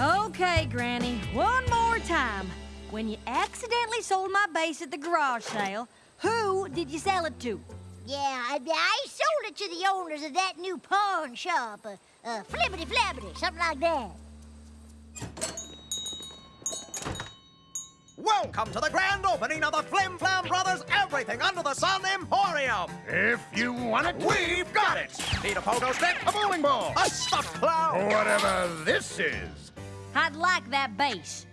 Okay, Granny, one more time. When you accidentally sold my bass at the garage sale, who did you sell it to? Yeah, I, I sold it to the owners of that new pawn shop. Uh, uh, flippity flappity, something like that. Welcome to the grand opening of the Flim Flam Brothers Everything Under the Sun Emporium. If you want it, We've got it. Need a pogo stick? a bowling ball. A stuffed clown? Whatever this is. I'd like that bass.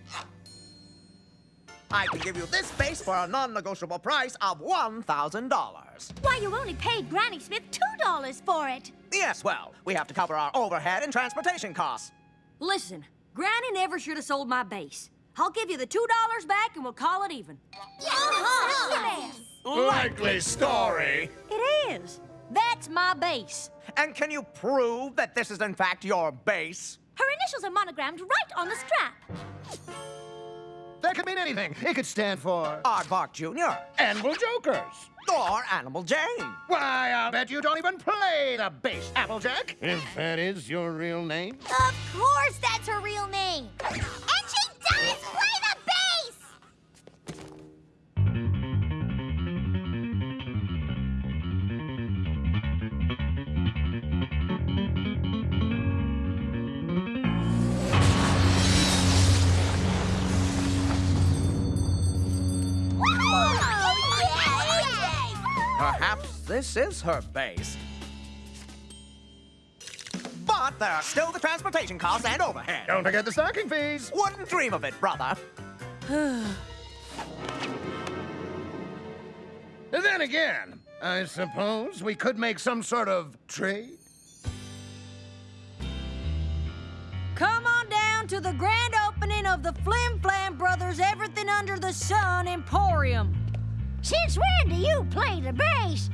I can give you this bass for a non-negotiable price of $1,000. Why, you only paid Granny Smith $2 for it. Yes, well, we have to cover our overhead and transportation costs. Listen, Granny never should have sold my bass. I'll give you the $2 back and we'll call it even. Uh-huh. Likely story. It is. That's my bass. And can you prove that this is in fact your bass? Her initials are monogrammed right on the strap. That could mean anything. It could stand for Aardvark Jr. Anvil Jokers. or Animal Jane. Why, I'll bet you don't even play the bass, Applejack. If that is your real name. Of course that's her real name. Perhaps this is her bass. But there are still the transportation costs and overhead. Don't forget the stocking fees. Wouldn't dream of it, brother. Then again, I suppose we could make some sort of trade. Come on down to the grand opening of the Flim Flam Brothers Everything Under the Sun Emporium. Since when do you play the bass?